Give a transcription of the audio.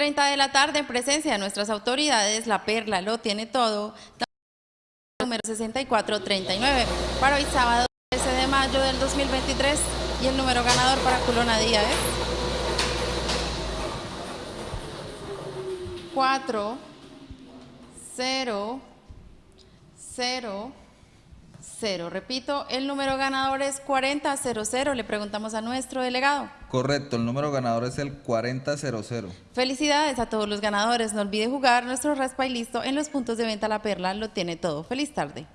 30 de la tarde, en presencia de nuestras autoridades, la Perla lo tiene todo. Número 6439 para hoy sábado 13 de mayo del 2023 y el número ganador para Culona Díaz es 4 0 0 0. Repito, el número ganador es 4000. Le preguntamos a nuestro delegado. Correcto, el número ganador es el 4000. Felicidades a todos los ganadores. No olvide jugar nuestro raspa y listo en los puntos de venta La Perla. Lo tiene todo. Feliz tarde.